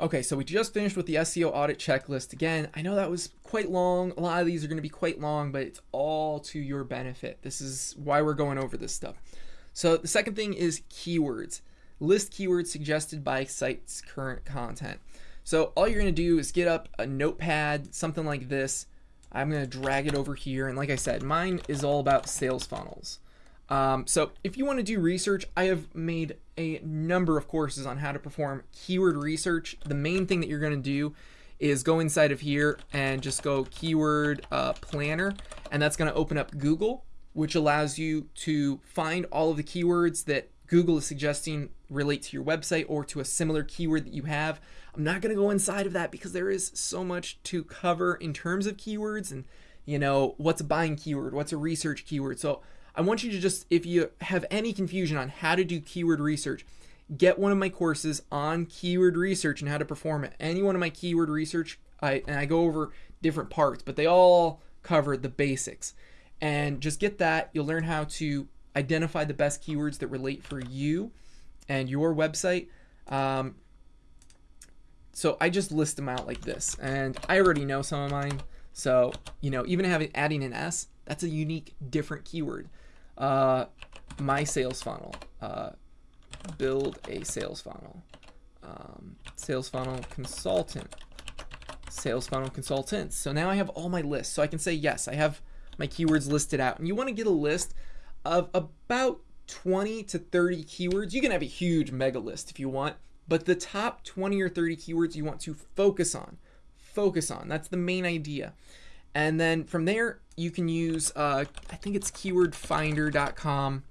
Okay, so we just finished with the SEO audit checklist. Again, I know that was quite long. A lot of these are going to be quite long, but it's all to your benefit. This is why we're going over this stuff. So the second thing is keywords. List keywords suggested by site's current content. So all you're going to do is get up a notepad, something like this. I'm going to drag it over here. And like I said, mine is all about sales funnels. Um, so if you want to do research, I have made a number of courses on how to perform keyword research. The main thing that you're going to do is go inside of here and just go keyword uh, planner, and that's going to open up Google, which allows you to find all of the keywords that Google is suggesting relate to your website or to a similar keyword that you have. I'm not going to go inside of that because there is so much to cover in terms of keywords and you know what's a buying keyword, what's a research keyword. So I want you to just, if you have any confusion on how to do keyword research, get one of my courses on keyword research and how to perform it. Any one of my keyword research, I, and I go over different parts, but they all cover the basics. And just get that. You'll learn how to identify the best keywords that relate for you and your website. Um, so I just list them out like this, and I already know some of mine. So you know, even having adding an S, that's a unique, different keyword uh, my sales funnel, uh, build a sales funnel, um, sales funnel consultant, sales funnel consultants. So now I have all my lists. So I can say, yes, I have my keywords listed out. And you want to get a list of about 20 to 30 keywords. You can have a huge mega list if you want, but the top 20 or 30 keywords you want to focus on. Focus on. That's the main idea. And then from there, you can use, uh, I think it's keywordfinder.com.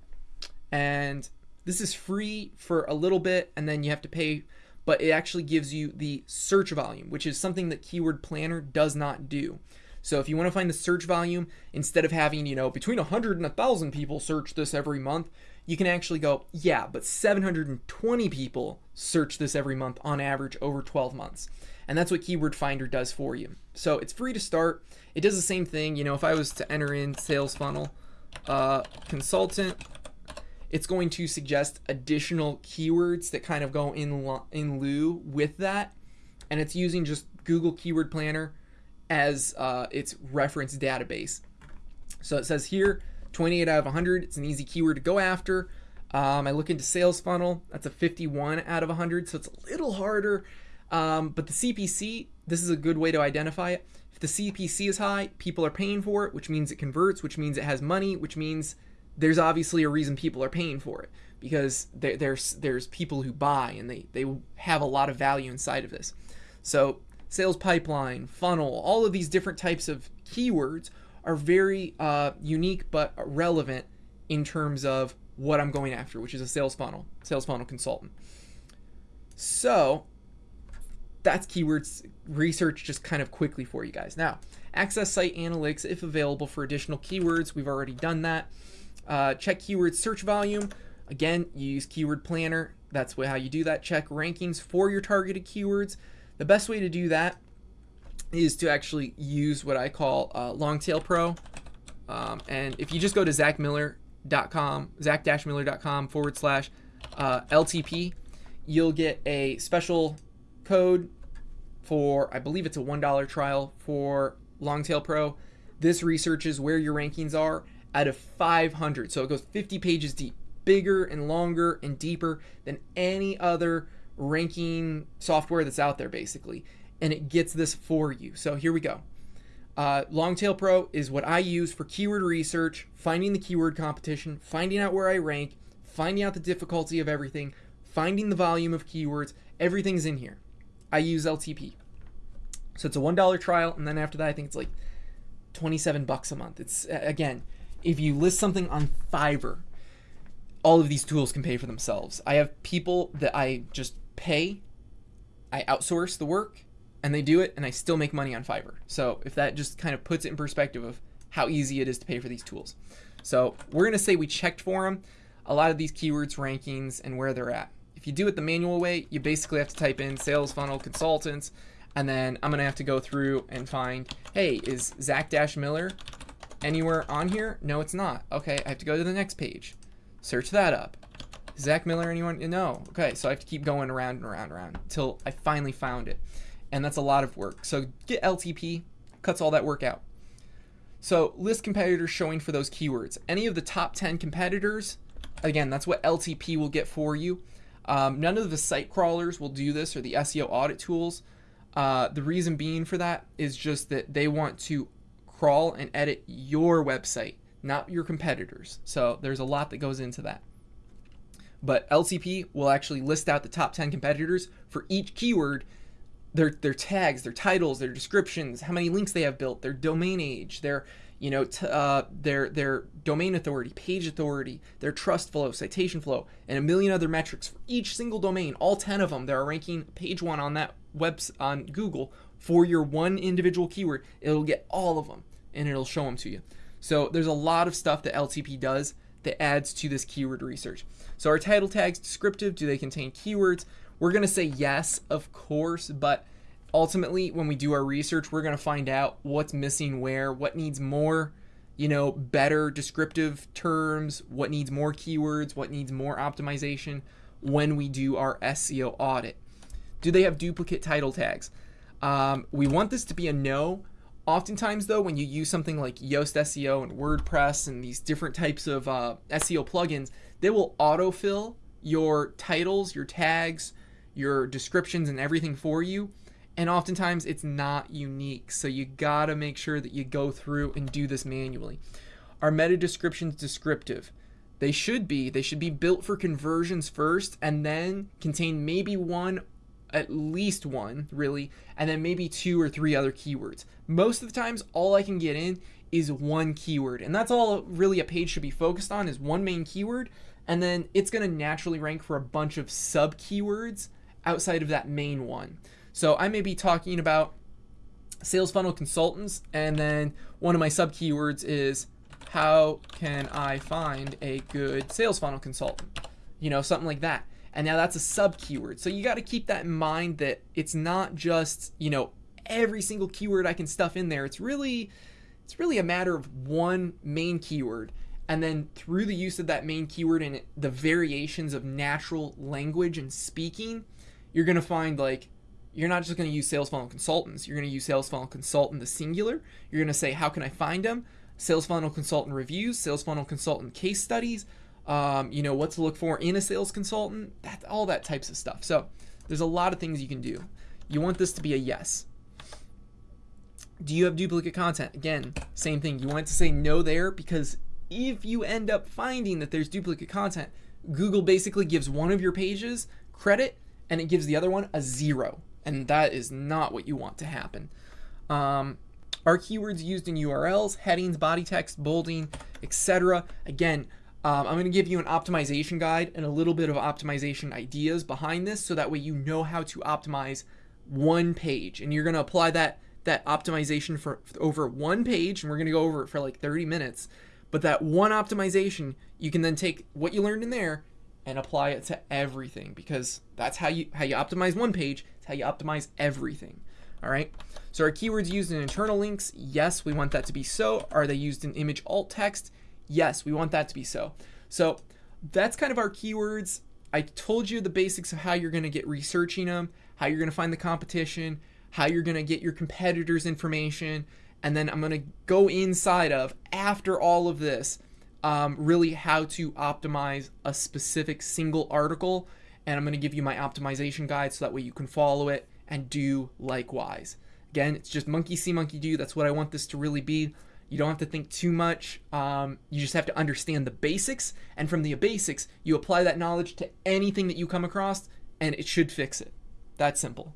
And this is free for a little bit, and then you have to pay, but it actually gives you the search volume, which is something that Keyword Planner does not do. So if you want to find the search volume, instead of having, you know, between 100 and 1,000 people search this every month, you can actually go, yeah, but 720 people search this every month on average over 12 months. And that's what Keyword Finder does for you. So it's free to start. It does the same thing. You know, if I was to enter in sales funnel uh, consultant, it's going to suggest additional keywords that kind of go in, in lieu with that. And it's using just Google Keyword Planner as uh, its reference database. So it says here, 28 out of 100. It's an easy keyword to go after. Um, I look into sales funnel. That's a 51 out of 100, so it's a little harder. Um, but the CPC, this is a good way to identify it. If the CPC is high, people are paying for it, which means it converts, which means it has money, which means there's obviously a reason people are paying for it because there, there's there's people who buy and they they have a lot of value inside of this. So sales pipeline, funnel, all of these different types of keywords are very uh, unique but relevant in terms of what I'm going after, which is a sales funnel, sales funnel consultant. So that's keywords research just kind of quickly for you guys. Now, access site analytics if available for additional keywords. We've already done that. Uh, check keyword search volume. Again, you use keyword planner. That's how you do that. Check rankings for your targeted keywords. The best way to do that is to actually use what I call uh, Longtail Pro. Um, and if you just go to zachmiller.com, zach-miller.com forward slash uh, LTP, you'll get a special code for, I believe it's a $1 trial for Longtail Pro. This researches where your rankings are out of 500. So it goes 50 pages deep, bigger and longer and deeper than any other ranking software that's out there, basically and it gets this for you. So here we go. Uh, Longtail Pro is what I use for keyword research, finding the keyword competition, finding out where I rank, finding out the difficulty of everything, finding the volume of keywords. Everything's in here. I use LTP. So it's a $1 trial, and then after that, I think it's like 27 bucks a month. It's, again, if you list something on Fiverr, all of these tools can pay for themselves. I have people that I just pay, I outsource the work, and they do it and I still make money on Fiverr. So if that just kind of puts it in perspective of how easy it is to pay for these tools. So we're going to say we checked for them, a lot of these keywords rankings and where they're at. If you do it the manual way, you basically have to type in sales funnel consultants and then I'm going to have to go through and find, hey, is Zach-Miller anywhere on here? No, it's not. Okay, I have to go to the next page. Search that up. Zach Miller, anyone? No. Okay, so I have to keep going around and around and around until I finally found it. And that's a lot of work. So get LTP, cuts all that work out. So list competitors showing for those keywords. Any of the top 10 competitors, again, that's what LTP will get for you. Um, none of the site crawlers will do this or the SEO audit tools. Uh, the reason being for that is just that they want to crawl and edit your website, not your competitors. So there's a lot that goes into that. But LTP will actually list out the top 10 competitors for each keyword, their their tags, their titles, their descriptions, how many links they have built, their domain age, their you know uh, their their domain authority, page authority, their trust flow, citation flow, and a million other metrics for each single domain. All 10 of them, they're ranking page one on that web on Google for your one individual keyword. It'll get all of them and it'll show them to you. So there's a lot of stuff that LTP does that adds to this keyword research. So our title tags descriptive, do they contain keywords? We're going to say yes, of course, but ultimately when we do our research, we're going to find out what's missing where, what needs more, you know, better descriptive terms, what needs more keywords, what needs more optimization when we do our SEO audit. Do they have duplicate title tags? Um, we want this to be a no. Oftentimes, though, when you use something like Yoast SEO and WordPress and these different types of uh, SEO plugins, they will autofill your titles, your tags, your descriptions, and everything for you. And oftentimes it's not unique. So you gotta make sure that you go through and do this manually. Are meta descriptions descriptive? They should be. They should be built for conversions first and then contain maybe one, at least one, really, and then maybe two or three other keywords. Most of the times, all I can get in is one keyword. And that's all really a page should be focused on is one main keyword and then it's going to naturally rank for a bunch of sub keywords outside of that main one. So I may be talking about sales funnel consultants, and then one of my sub keywords is how can I find a good sales funnel consultant? You know, something like that. And now that's a sub keyword. So you got to keep that in mind that it's not just, you know, every single keyword I can stuff in there. It's really it's really a matter of one main keyword and then through the use of that main keyword and the variations of natural language and speaking, you're going to find like you're not just going to use sales funnel consultants. You're going to use sales funnel consultant the singular. You're going to say, how can I find them? Sales funnel consultant reviews, sales funnel consultant case studies. Um, you know what to look for in a sales consultant. That all that types of stuff. So there's a lot of things you can do. You want this to be a yes. Do you have duplicate content? Again, same thing. You want to say no there because if you end up finding that there's duplicate content, Google basically gives one of your pages credit and it gives the other one a zero. And that is not what you want to happen. Um, are keywords used in URLs, headings, body text, bolding, etc.? Again, um, I'm going to give you an optimization guide and a little bit of optimization ideas behind this so that way you know how to optimize one page. And you're going to apply that that optimization for, for over one page and we're going to go over it for like 30 minutes but that one optimization, you can then take what you learned in there and apply it to everything because that's how you how you optimize one page, it's how you optimize everything. All right. So are keywords used in internal links? Yes, we want that to be so. Are they used in image alt text? Yes, we want that to be so. So that's kind of our keywords. I told you the basics of how you're going to get researching them, how you're going to find the competition, how you're going to get your competitors' information, and then I'm going to go inside of, after all of this, um, really how to optimize a specific single article. And I'm going to give you my optimization guide so that way you can follow it and do likewise. Again, it's just monkey see, monkey do. That's what I want this to really be. You don't have to think too much. Um, you just have to understand the basics. And from the basics, you apply that knowledge to anything that you come across, and it should fix it. That's simple.